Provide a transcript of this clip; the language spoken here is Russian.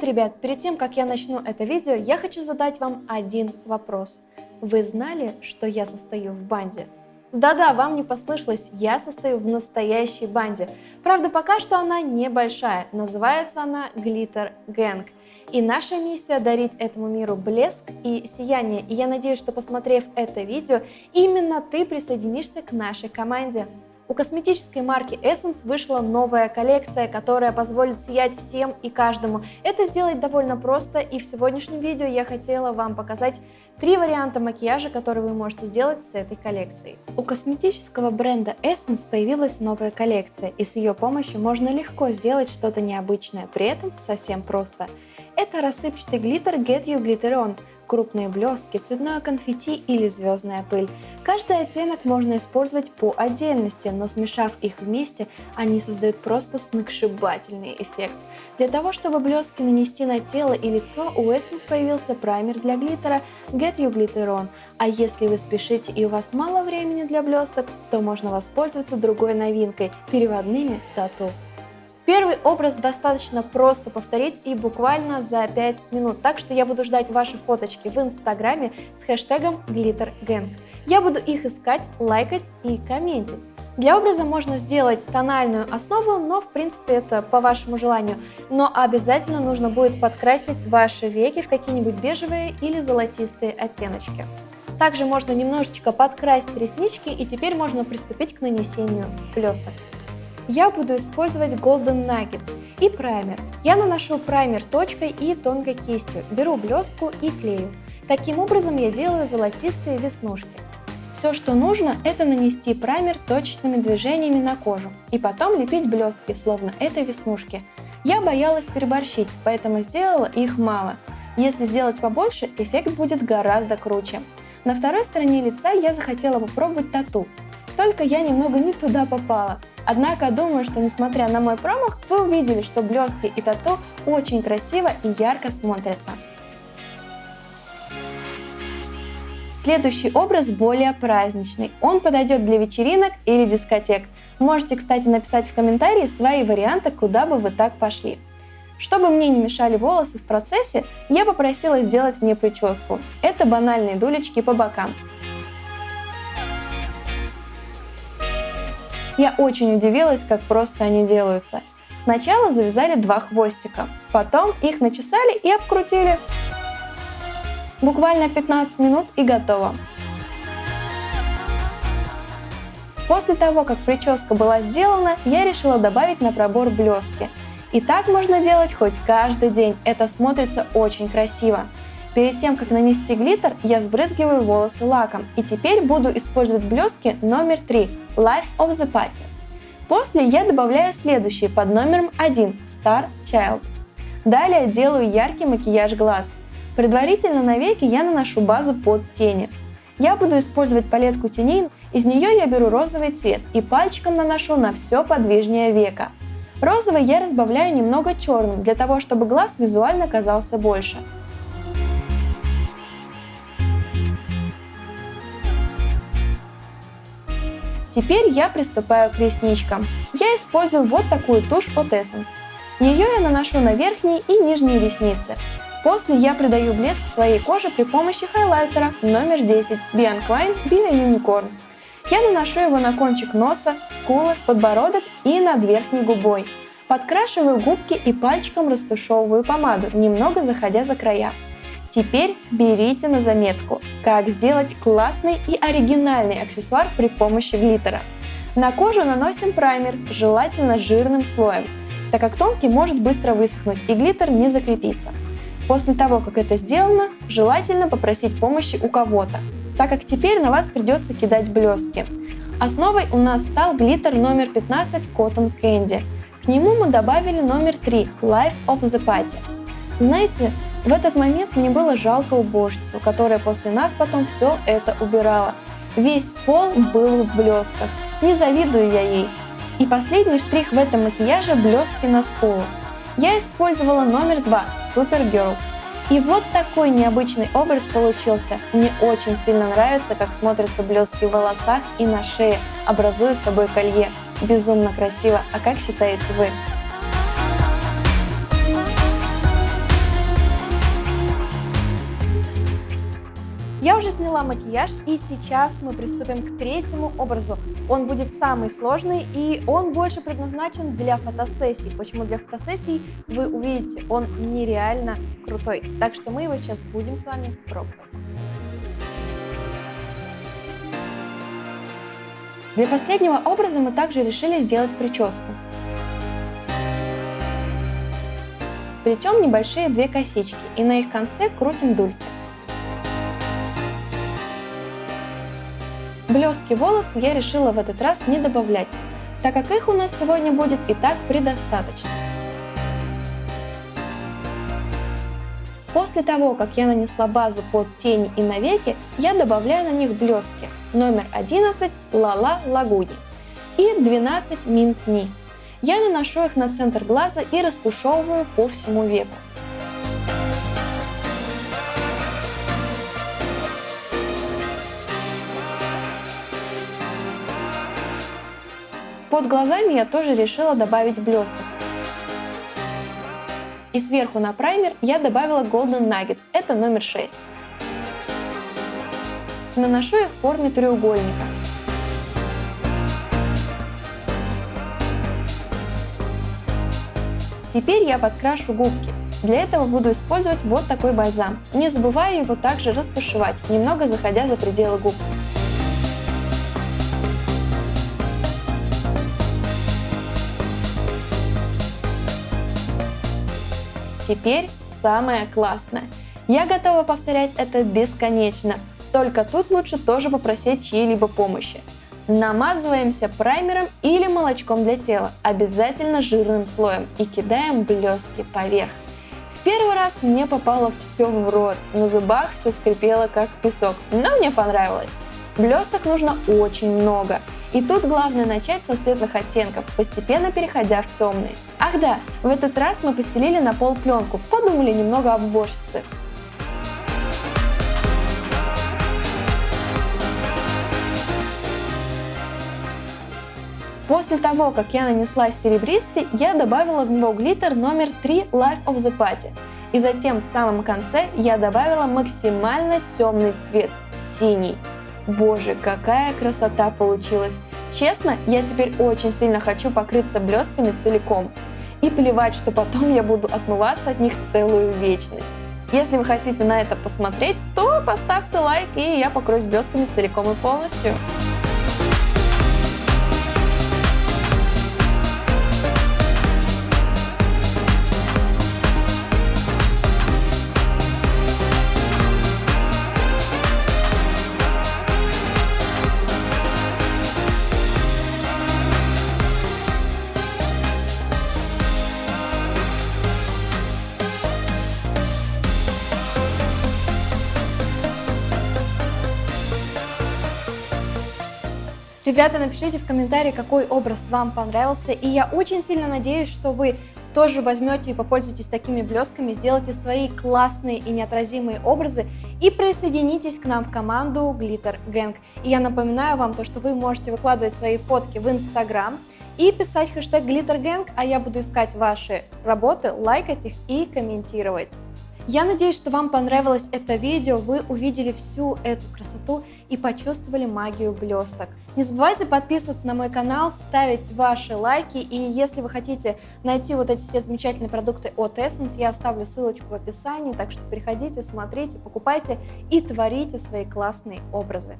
Привет, ребят! Перед тем, как я начну это видео, я хочу задать вам один вопрос. Вы знали, что я состою в банде? Да-да, вам не послышалось, я состою в настоящей банде. Правда, пока что она небольшая, называется она Glitter Gang. И наша миссия дарить этому миру блеск и сияние. И я надеюсь, что посмотрев это видео, именно ты присоединишься к нашей команде. У косметической марки Essence вышла новая коллекция, которая позволит сиять всем и каждому. Это сделать довольно просто, и в сегодняшнем видео я хотела вам показать три варианта макияжа, которые вы можете сделать с этой коллекцией. У косметического бренда Essence появилась новая коллекция, и с ее помощью можно легко сделать что-то необычное, при этом совсем просто. Это рассыпчатый глиттер Get You Glitter On, крупные блестки, цветное конфетти или звездная пыль. Каждый оттенок можно использовать по отдельности, но смешав их вместе, они создают просто сногсшибательный эффект. Для того, чтобы блестки нанести на тело и лицо, у Essence появился праймер для глиттера Get You Glitter On. А если вы спешите и у вас мало времени для блесток, то можно воспользоваться другой новинкой – переводными тату. Первый образ достаточно просто повторить и буквально за 5 минут, так что я буду ждать ваши фоточки в инстаграме с хэштегом GlitterGang. Я буду их искать, лайкать и комментить. Для образа можно сделать тональную основу, но в принципе это по вашему желанию. Но обязательно нужно будет подкрасить ваши веки в какие-нибудь бежевые или золотистые оттеночки. Также можно немножечко подкрасить реснички и теперь можно приступить к нанесению блесток я буду использовать Golden Nuggets и праймер. Я наношу праймер точкой и тонкой кистью, беру блестку и клею. Таким образом я делаю золотистые веснушки. Все, что нужно, это нанести праймер точечными движениями на кожу и потом лепить блестки, словно это веснушки. Я боялась переборщить, поэтому сделала их мало. Если сделать побольше, эффект будет гораздо круче. На второй стороне лица я захотела попробовать тату, только я немного не туда попала. Однако думаю, что несмотря на мой промах, вы увидели, что блестки и тату очень красиво и ярко смотрятся. Следующий образ более праздничный. Он подойдет для вечеринок или дискотек. Можете, кстати, написать в комментарии свои варианты, куда бы вы так пошли. Чтобы мне не мешали волосы в процессе, я попросила сделать мне прическу. Это банальные дулечки по бокам. Я очень удивилась, как просто они делаются. Сначала завязали два хвостика, потом их начесали и обкрутили. Буквально 15 минут и готово. После того, как прическа была сделана, я решила добавить на пробор блестки. И так можно делать хоть каждый день, это смотрится очень красиво. Перед тем, как нанести глиттер, я сбрызгиваю волосы лаком. И теперь буду использовать блестки номер 3 Life of the Party. После я добавляю следующие под номером 1 Star Child. Далее делаю яркий макияж глаз. Предварительно на веки я наношу базу под тени. Я буду использовать палетку теней, из нее я беру розовый цвет и пальчиком наношу на все подвижнее веко. Розовый я разбавляю немного черным, для того, чтобы глаз визуально казался больше. Теперь я приступаю к ресничкам. Я использую вот такую тушь от Essence. Ее я наношу на верхние и нижние ресницы. После я придаю блеск своей коже при помощи хайлайтера номер 10 Bianquine Bio Unicorn. Я наношу его на кончик носа, скулы, подбородок и над верхней губой. Подкрашиваю губки и пальчиком растушевываю помаду, немного заходя за края. Теперь берите на заметку, как сделать классный и оригинальный аксессуар при помощи глиттера. На кожу наносим праймер, желательно жирным слоем, так как тонкий может быстро высохнуть и глиттер не закрепится. После того, как это сделано, желательно попросить помощи у кого-то, так как теперь на вас придется кидать блестки. Основой у нас стал глиттер номер 15 Cotton Candy. К нему мы добавили номер 3 Life of the Party. Знаете, в этот момент мне было жалко уборщицу, которая после нас потом все это убирала. Весь пол был в блесках. Не завидую я ей. И последний штрих в этом макияже – блестки на скулу. Я использовала номер два Supergirl. И вот такой необычный образ получился. Мне очень сильно нравится, как смотрятся блестки в волосах и на шее, образуя собой колье. Безумно красиво. А как считаете вы? Нанесла макияж и сейчас мы приступим к третьему образу. Он будет самый сложный и он больше предназначен для фотосессий. Почему для фотосессий? Вы увидите, он нереально крутой. Так что мы его сейчас будем с вами пробовать. Для последнего образа мы также решили сделать прическу. Плетем небольшие две косички и на их конце крутим дульки. Блестки волос я решила в этот раз не добавлять, так как их у нас сегодня будет и так предостаточно. После того, как я нанесла базу под тени и навеки, я добавляю на них блестки номер 11 Лала Лагуни и 12 Mint Me. Я наношу их на центр глаза и растушевываю по всему веку. Под глазами я тоже решила добавить блесток. И сверху на праймер я добавила Golden Nuggets, это номер 6. Наношу их в форме треугольника. Теперь я подкрашу губки. Для этого буду использовать вот такой бальзам. Не забывая его также растушевать, немного заходя за пределы губ. Теперь самое классное. Я готова повторять это бесконечно, только тут лучше тоже попросить чьей-либо помощи. Намазываемся праймером или молочком для тела, обязательно жирным слоем и кидаем блестки поверх. В первый раз мне попало все в рот, на зубах все скрипело как песок, но мне понравилось. Блесток нужно очень много, и тут главное начать со светлых оттенков, постепенно переходя в темные. Ах да, в этот раз мы постелили на пол пленку, подумали немного об уборщице. После того, как я нанесла серебристый, я добавила в него глиттер номер 3 Life of the Party. И затем в самом конце я добавила максимально темный цвет – синий. Боже, какая красота получилась! Честно, я теперь очень сильно хочу покрыться блестками целиком. И плевать, что потом я буду отмываться от них целую вечность. Если вы хотите на это посмотреть, то поставьте лайк, и я покроюсь блестками целиком и полностью. Ребята, напишите в комментарии, какой образ вам понравился, и я очень сильно надеюсь, что вы тоже возьмете и попользуйтесь такими блесками, сделайте свои классные и неотразимые образы и присоединитесь к нам в команду Glitter Gang. И я напоминаю вам то, что вы можете выкладывать свои фотки в Instagram и писать хэштег Glitter Gang, а я буду искать ваши работы, лайкать их и комментировать. Я надеюсь, что вам понравилось это видео, вы увидели всю эту красоту и почувствовали магию блесток. Не забывайте подписываться на мой канал, ставить ваши лайки, и если вы хотите найти вот эти все замечательные продукты от Essence, я оставлю ссылочку в описании, так что переходите, смотрите, покупайте и творите свои классные образы.